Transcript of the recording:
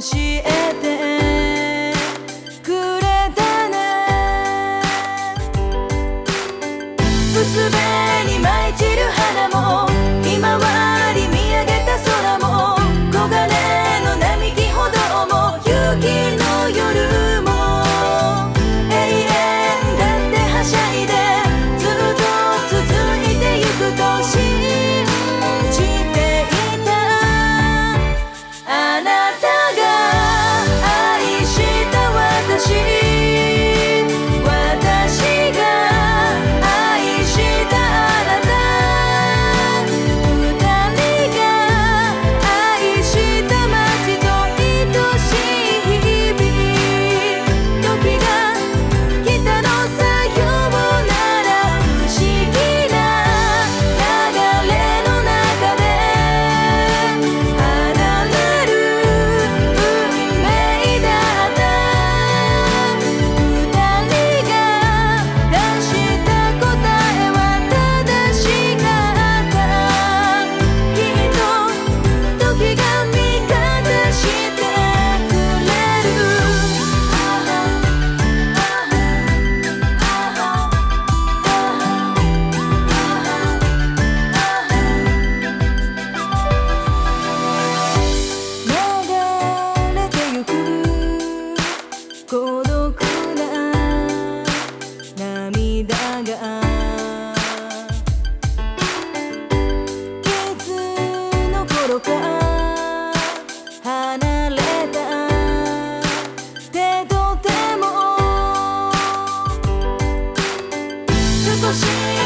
教えて心か？離れた？けどでも。し